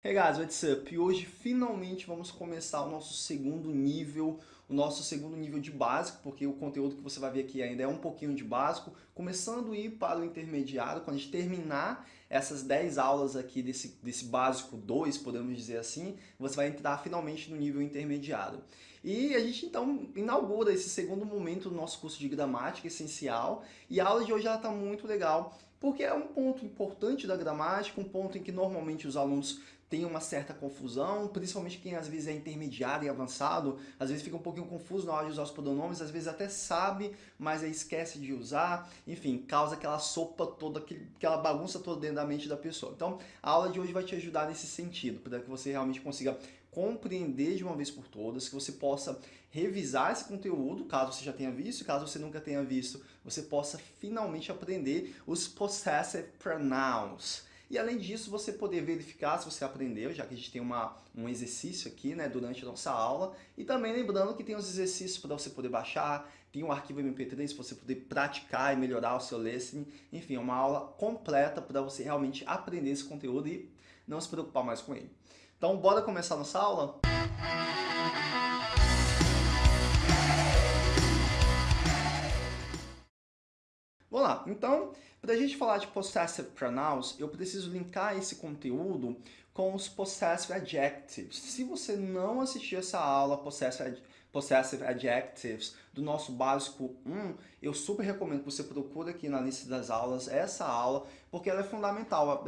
Hey guys, what's up? E hoje finalmente vamos começar o nosso segundo nível, o nosso segundo nível de básico, porque o conteúdo que você vai ver aqui ainda é um pouquinho de básico, começando a ir para o intermediário, quando a gente terminar essas 10 aulas aqui desse, desse básico 2, podemos dizer assim, você vai entrar finalmente no nível intermediário. E a gente então inaugura esse segundo momento do nosso curso de gramática essencial, e a aula de hoje está muito legal, porque é um ponto importante da gramática, um ponto em que normalmente os alunos tem uma certa confusão, principalmente quem às vezes é intermediário e avançado, às vezes fica um pouquinho confuso na hora de usar os pronomes, às vezes até sabe, mas aí esquece de usar, enfim, causa aquela sopa toda, aquela bagunça toda dentro da mente da pessoa. Então, a aula de hoje vai te ajudar nesse sentido, para que você realmente consiga compreender de uma vez por todas, que você possa revisar esse conteúdo, caso você já tenha visto, caso você nunca tenha visto, você possa finalmente aprender os possessive pronouns. E além disso, você poder verificar se você aprendeu, já que a gente tem uma, um exercício aqui né, durante a nossa aula. E também lembrando que tem os exercícios para você poder baixar, tem um arquivo MP3 para você poder praticar e melhorar o seu listening. Enfim, é uma aula completa para você realmente aprender esse conteúdo e não se preocupar mais com ele. Então, bora começar nossa aula? Vamos lá, então, para a gente falar de possessive pronouns, eu preciso linkar esse conteúdo com os possessive adjectives. Se você não assistiu essa aula possessive, possessive adjectives do nosso básico 1, eu super recomendo que você procure aqui na lista das aulas essa aula, porque ela é fundamental.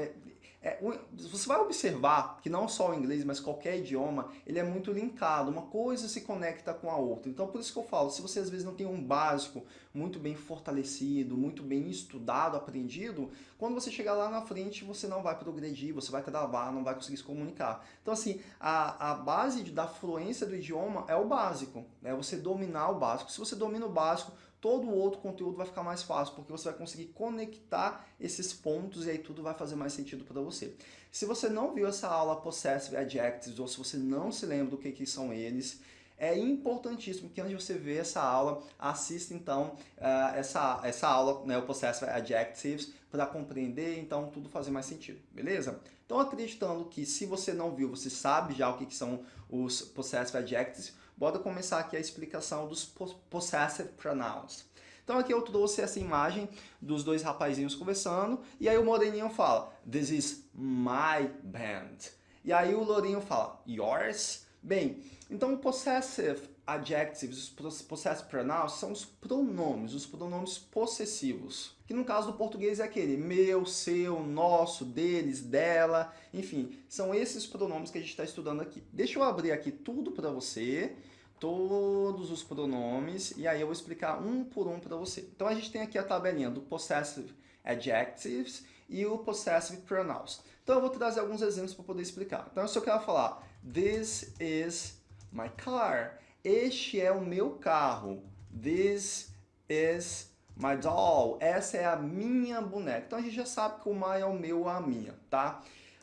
É, você vai observar que não só o inglês, mas qualquer idioma, ele é muito linkado, uma coisa se conecta com a outra. Então por isso que eu falo, se você às vezes não tem um básico muito bem fortalecido, muito bem estudado, aprendido, quando você chegar lá na frente você não vai progredir, você vai travar, não vai conseguir se comunicar. Então assim, a, a base da fluência do idioma é o básico, é você dominar o básico. Se você domina o básico, todo o outro conteúdo vai ficar mais fácil, porque você vai conseguir conectar esses pontos e aí tudo vai fazer mais sentido para você. Se você não viu essa aula Possessive Adjectives, ou se você não se lembra do que, que são eles, é importantíssimo que antes de você ver essa aula, assista então uh, essa, essa aula, né, o Possessive Adjectives, para compreender, então tudo fazer mais sentido, beleza? Então acreditando que se você não viu, você sabe já o que, que são os Possessive Adjectives, bora começar aqui a explicação dos possessive pronouns. Então aqui eu trouxe essa imagem dos dois rapazinhos conversando, e aí o moreninho fala, this is my band. E aí o lourinho fala, yours? Bem, então possessive adjectives, os possessive pronouns, são os pronomes, os pronomes possessivos. Que no caso do português é aquele meu, seu, nosso, deles, dela, enfim, são esses pronomes que a gente está estudando aqui. Deixa eu abrir aqui tudo para você, todos os pronomes, e aí eu vou explicar um por um para você. Então a gente tem aqui a tabelinha do possessive adjectives e o possessive pronouns. Então eu vou trazer alguns exemplos para poder explicar. Então se eu quero falar, this is my car, este é o meu carro. This is my doll. Essa é a minha boneca. Então a gente já sabe que o my é o meu a minha, tá?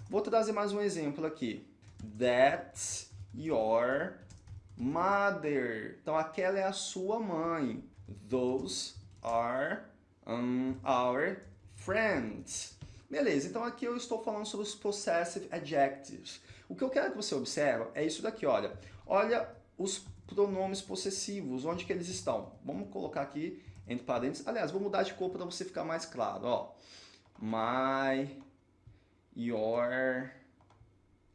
Vou trazer mais um exemplo aqui. That's your mother. Então aquela é a sua mãe. Those are um, our friends. Beleza, então aqui eu estou falando sobre os possessive adjectives. O que eu quero que você observe é isso daqui, olha. Olha os pronomes possessivos, onde que eles estão? Vamos colocar aqui entre parênteses. Aliás, vou mudar de cor para você ficar mais claro. Ó. My, your,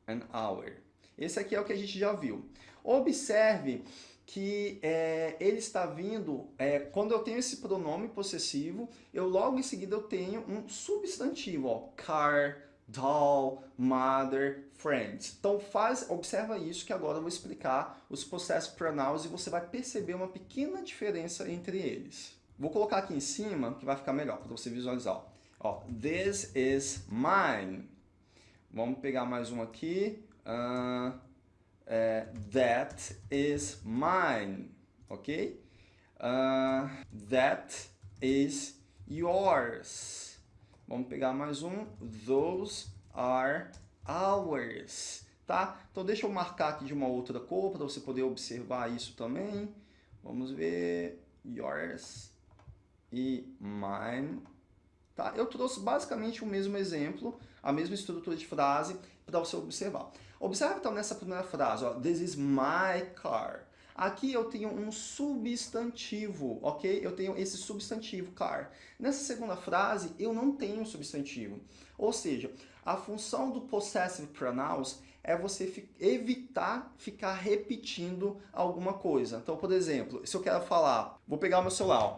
and our. Esse aqui é o que a gente já viu. Observe que é, ele está vindo, é, quando eu tenho esse pronome possessivo, eu logo em seguida eu tenho um substantivo, ó, car, doll, mother, friends. Então faz, observa isso que agora eu vou explicar os possessive pronouns e você vai perceber uma pequena diferença entre eles. Vou colocar aqui em cima que vai ficar melhor para você visualizar. Ó, this is mine. Vamos pegar mais um aqui. Uh, that is mine. Ok? Uh, that is yours. Vamos pegar mais um. Those are ours. Tá? Então deixa eu marcar aqui de uma outra cor para você poder observar isso também. Vamos ver. Yours e mine. Tá? Eu trouxe basicamente o mesmo exemplo, a mesma estrutura de frase. para você observar. Observe então nessa primeira frase, ó, this is my car. Aqui eu tenho um substantivo, ok? Eu tenho esse substantivo, car. Nessa segunda frase, eu não tenho substantivo. Ou seja, a função do possessive pronouns é você evitar ficar repetindo alguma coisa. Então, por exemplo, se eu quero falar, vou pegar o meu celular.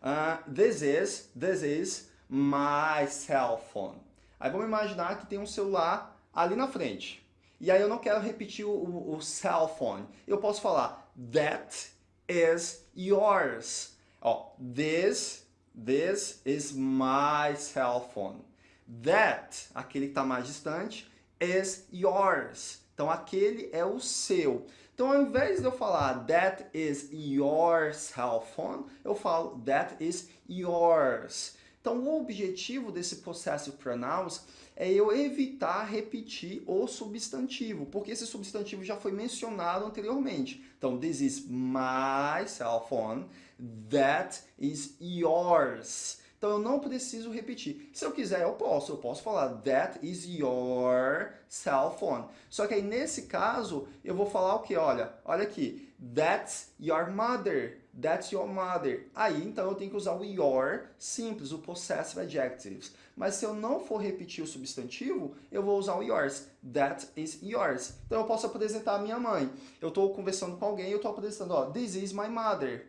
Uh, this is, this is my cell phone. Aí vamos imaginar que tem um celular ali na frente. E aí eu não quero repetir o, o, o cell phone. Eu posso falar that is yours. Ó, this, this is my cell phone. That, aquele que está mais distante, is yours. Então aquele é o seu. Então ao invés de eu falar that is your cell phone, eu falo that is yours. Então o objetivo desse possessive pronouns é eu evitar repetir o substantivo, porque esse substantivo já foi mencionado anteriormente. Então, this is my cell phone, that is yours. Então, eu não preciso repetir. Se eu quiser, eu posso. Eu posso falar, that is your cell phone. Só que aí, nesse caso, eu vou falar o que? Olha, olha aqui. That's your mother. That's your mother. Aí, então, eu tenho que usar o your simples, o possessive adjectives. Mas se eu não for repetir o substantivo, eu vou usar o yours. That is yours. Então, eu posso apresentar a minha mãe. Eu estou conversando com alguém eu estou apresentando, ó, this is my mother.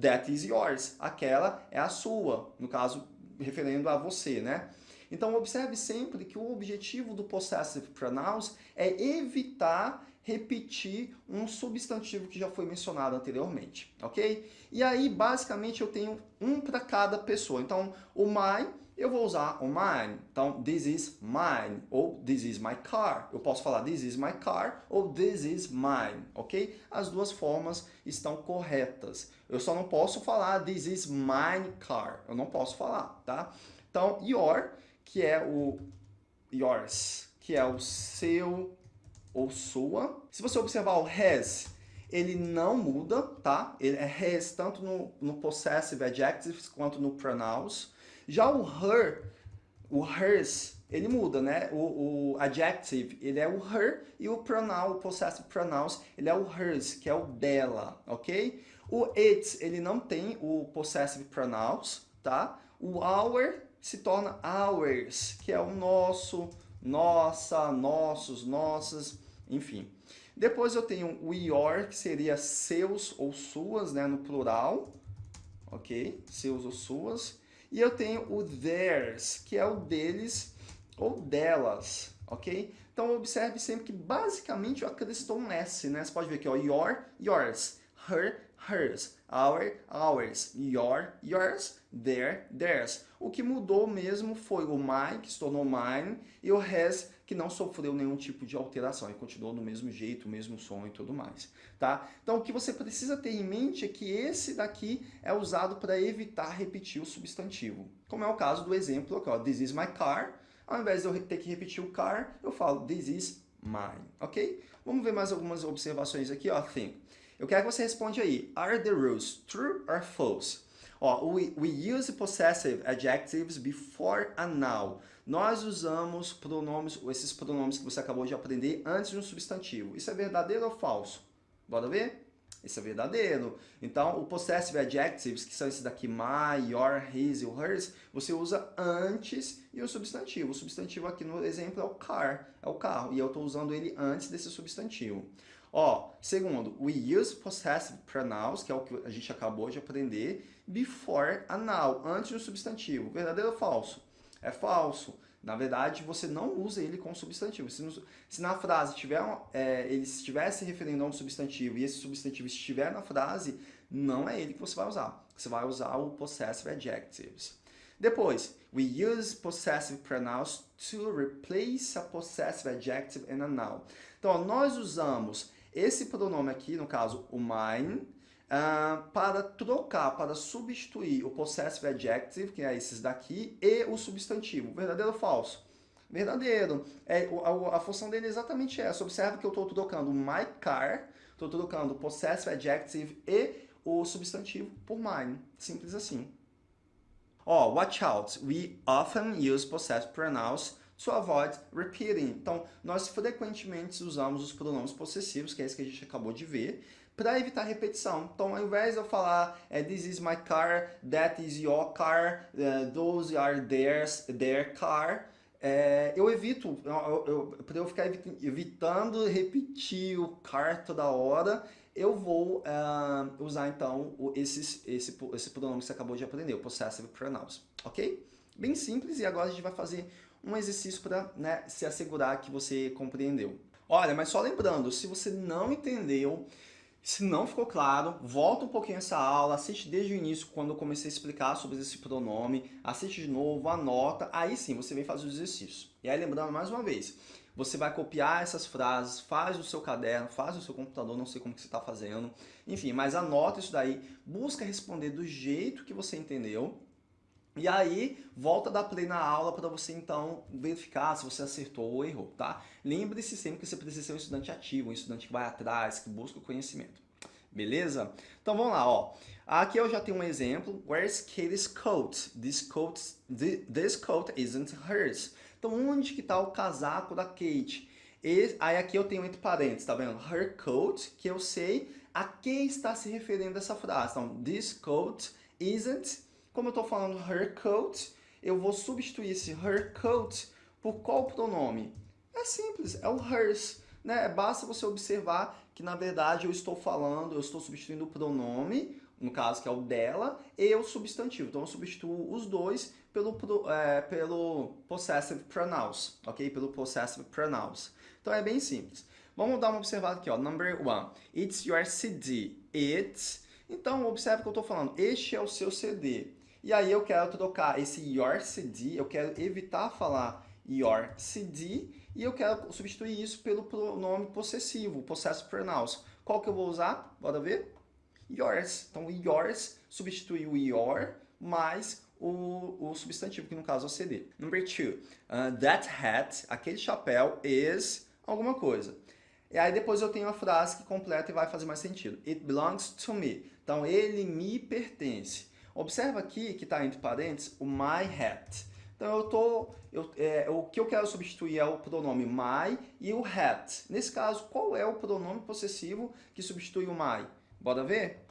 That is yours. Aquela é a sua. No caso, referendo a você, né? Então, observe sempre que o objetivo do possessive pronouns é evitar repetir um substantivo que já foi mencionado anteriormente, ok? E aí, basicamente, eu tenho um para cada pessoa. Então, o my, eu vou usar o mine. Então, this is mine, ou this is my car. Eu posso falar this is my car, ou this is mine, ok? As duas formas estão corretas. Eu só não posso falar this is mine car. Eu não posso falar, tá? Então, your, que é o yours, que é o seu ou sua. Se você observar o has, ele não muda, tá? Ele é has tanto no, no possessive adjectives quanto no pronouns. Já o her, o hers, ele muda, né? O, o adjective, ele é o her e o pronoun, o possessive pronouns, ele é o hers, que é o dela, ok? O it, ele não tem o possessive pronouns, tá? O our se torna ours, que é o nosso, nossa, nossos, nossas, enfim. Depois eu tenho o your, que seria seus ou suas, né, no plural, ok? Seus ou suas. E eu tenho o theirs, que é o deles ou delas, ok? Então observe sempre que basicamente eu acrescentou um S, né? Você pode ver aqui, ó, your, yours, her, hers, our, ours, your, yours, their, theirs. O que mudou mesmo foi o my, que se tornou mine, e o has, que não sofreu nenhum tipo de alteração, e continuou do mesmo jeito, mesmo som e tudo mais, tá? Então, o que você precisa ter em mente é que esse daqui é usado para evitar repetir o substantivo. Como é o caso do exemplo aqui, ó, this is my car. Ao invés de eu ter que repetir o car, eu falo this is mine, ok? Vamos ver mais algumas observações aqui, ó, think. Eu quero que você responda aí. Are the rules true or false? Ó, we, we use possessive adjectives before a noun. Nós usamos pronomes, esses pronomes que você acabou de aprender antes de um substantivo. Isso é verdadeiro ou falso? Bora ver? Isso é verdadeiro. Então, o possessive adjectives, que são esses daqui, my, your, his e hers, você usa antes e o substantivo. O substantivo aqui no exemplo é o car, é o carro, e eu estou usando ele antes desse substantivo. Ó, segundo, we use possessive pronouns, que é o que a gente acabou de aprender, before a noun, antes do substantivo. Verdadeiro ou falso? É falso. Na verdade, você não usa ele com substantivo. Se, no, se na frase tiver, é, ele estiver se referindo a um substantivo e esse substantivo estiver na frase, não é ele que você vai usar. Você vai usar o possessive adjectives. Depois, we use possessive pronouns to replace a possessive adjective in a noun. Então, nós usamos esse pronome aqui, no caso, o mine, uh, para trocar, para substituir o possessive adjective, que é esses daqui, e o substantivo. Verdadeiro ou falso? Verdadeiro. É, a, a função dele é exatamente essa. Observe que eu estou trocando my car, estou trocando possessive adjective e o substantivo por mine. Simples assim. Oh, watch out. We often use possessive pronouns So avoid repeating. Então, nós frequentemente usamos os pronomes possessivos, que é isso que a gente acabou de ver, para evitar repetição. Então, ao invés de eu falar é, this is my car, that is your car, uh, those are theirs, their car, é, eu evito, para eu ficar evitando repetir o car toda hora, eu vou uh, usar então esses, esse, esse pronome que você acabou de aprender, o possessive pronouns, ok? Bem simples e agora a gente vai fazer um exercício para né, se assegurar que você compreendeu. Olha, mas só lembrando, se você não entendeu, se não ficou claro, volta um pouquinho essa aula, assiste desde o início, quando eu comecei a explicar sobre esse pronome, assiste de novo, anota, aí sim você vem fazer o exercício. E aí lembrando mais uma vez, você vai copiar essas frases, faz no seu caderno, faz no seu computador, não sei como que você está fazendo, enfim, mas anota isso daí, busca responder do jeito que você entendeu, e aí, volta a dar play na aula para você então verificar se você acertou ou errou, tá? Lembre-se sempre que você precisa ser um estudante ativo, um estudante que vai atrás, que busca o conhecimento. Beleza? Então vamos lá, ó. Aqui eu já tenho um exemplo. Where's Katie's coat? This coat, this coat isn't hers. Então onde que tá o casaco da Kate? E, aí aqui eu tenho entre parênteses, tá vendo? Her coat, que eu sei a quem está se referindo essa frase. Então, this coat isn't como eu estou falando her coat, eu vou substituir esse her coat por qual pronome? É simples, é o hers. Né? Basta você observar que, na verdade, eu estou falando, eu estou substituindo o pronome, no caso que é o dela, e o substantivo. Então, eu substituo os dois pelo, é, pelo possessive pronouns, ok? Pelo possessive pronouns. Então, é bem simples. Vamos dar uma observada aqui, ó. Number one. It's your CD. It's. Então, observe que eu estou falando. Este é o seu CD. E aí eu quero trocar esse your CD, eu quero evitar falar your CD e eu quero substituir isso pelo pronome possessivo, possessive pronouns. Qual que eu vou usar? Bora ver? Yours. Então, yours substitui o your mais o, o substantivo, que no caso é o CD. Number two, uh, that hat, aquele chapéu, is alguma coisa. E aí depois eu tenho a frase que completa e vai fazer mais sentido. It belongs to me. Então, ele me pertence. Observa aqui que está entre parênteses o my hat. Então eu tô, eu, é, o que eu quero substituir é o pronome my e o hat. Nesse caso, qual é o pronome possessivo que substitui o my? Bora ver?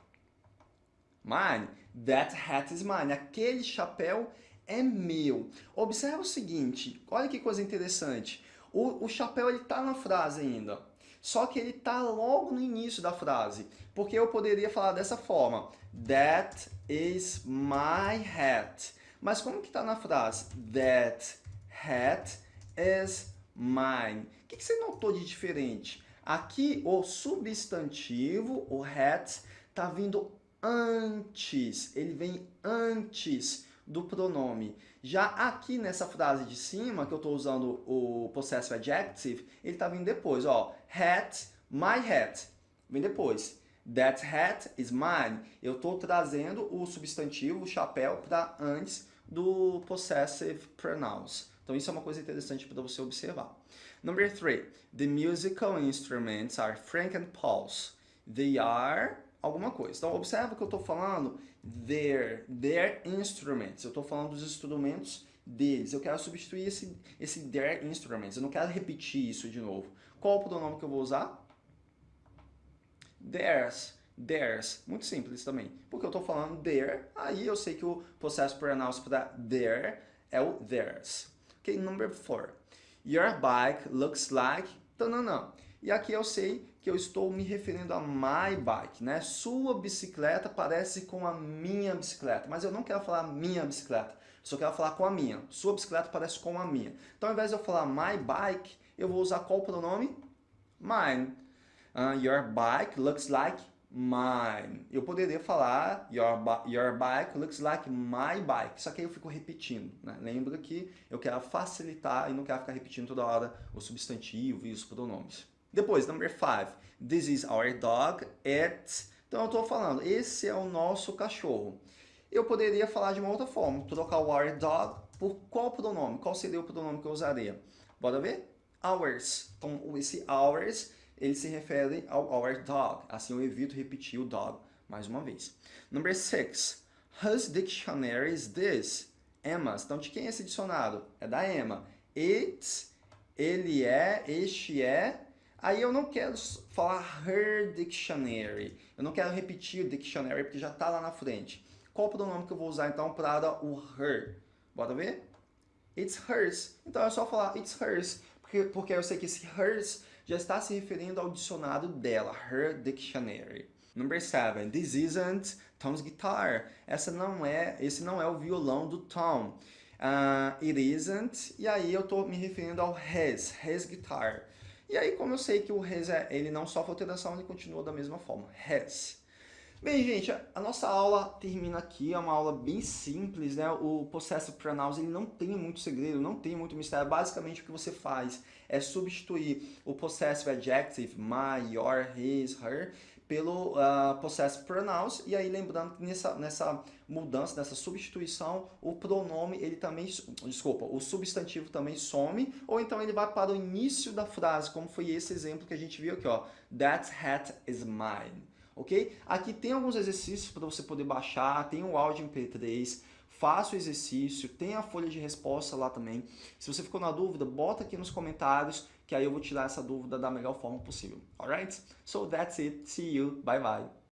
Mine. That hat is mine. Aquele chapéu é meu. Observa o seguinte, olha que coisa interessante. O, o chapéu está na frase ainda. Só que ele está logo no início da frase, porque eu poderia falar dessa forma, That is my hat. Mas como que está na frase? That hat is mine. O que, que você notou de diferente? Aqui o substantivo, o hat, está vindo antes, ele vem antes do pronome. Já aqui nessa frase de cima, que eu estou usando o possessive adjective, ele está vindo depois, ó. Hat, my hat, vem depois. That hat is mine. Eu estou trazendo o substantivo, o chapéu, para antes do possessive pronouns. Então isso é uma coisa interessante para você observar. Number three, the musical instruments are Frank and Paul's. They are alguma coisa. Então observa que eu estou falando their, their instruments. Eu estou falando dos instrumentos deles. Eu quero substituir esse, esse their instruments. Eu não quero repetir isso de novo. Qual o pronome que eu vou usar? Theirs. Theirs. Muito simples também. Porque eu estou falando their, aí eu sei que o processo pronouns para their é o theirs. Ok, number four. Your bike looks like... Tananã. E aqui eu sei que eu estou me referindo a my bike, né? Sua bicicleta parece com a minha bicicleta, mas eu não quero falar minha bicicleta, só quero falar com a minha. Sua bicicleta parece com a minha. Então, ao invés de eu falar my bike, eu vou usar qual pronome? Mine. Uh, your bike looks like mine. Eu poderia falar your, your bike looks like my bike, só que aí eu fico repetindo. Né? Lembra que eu quero facilitar e não quero ficar repetindo toda hora o substantivo e os pronomes. Depois, number five. This is our dog. It's... Então eu estou falando, esse é o nosso cachorro. Eu poderia falar de uma outra forma, trocar o our dog por qual pronome? Qual seria o pronome que eu usaria? Bora ver? Ours. Então esse ours ele se refere ao our dog. Assim eu evito repetir o dog mais uma vez. Number six. Whose dictionary is this? Emma's. Então, de quem é esse dicionário? É da Emma. it, ele é, este é. Aí eu não quero falar her dictionary. Eu não quero repetir o dictionary porque já está lá na frente. Qual o pronome que eu vou usar então para o her? Bora ver? It's hers. Então é só falar it's hers, porque, porque eu sei que esse hers já está se referindo ao dicionário dela, her dictionary. Number seven, this isn't Tom's guitar. Essa não é, esse não é o violão do Tom. Uh, it isn't, e aí eu estou me referindo ao his, his guitar. E aí, como eu sei que o his, é, ele não sofre alteração, ele continua da mesma forma, his. Bem, gente, a nossa aula termina aqui, é uma aula bem simples, né? O Possessive Pronouns, ele não tem muito segredo, não tem muito mistério. Basicamente, o que você faz é substituir o Possessive Adjective, my, your, his, her, pelo uh, Possessive Pronouns. E aí, lembrando que nessa, nessa mudança, nessa substituição, o pronome, ele também, desculpa, o substantivo também some, ou então ele vai para o início da frase, como foi esse exemplo que a gente viu aqui, ó. That hat is mine ok? Aqui tem alguns exercícios para você poder baixar, tem o áudio MP3, faça o exercício, tem a folha de resposta lá também. Se você ficou na dúvida, bota aqui nos comentários, que aí eu vou tirar essa dúvida da melhor forma possível, alright? So that's it, see you, bye bye!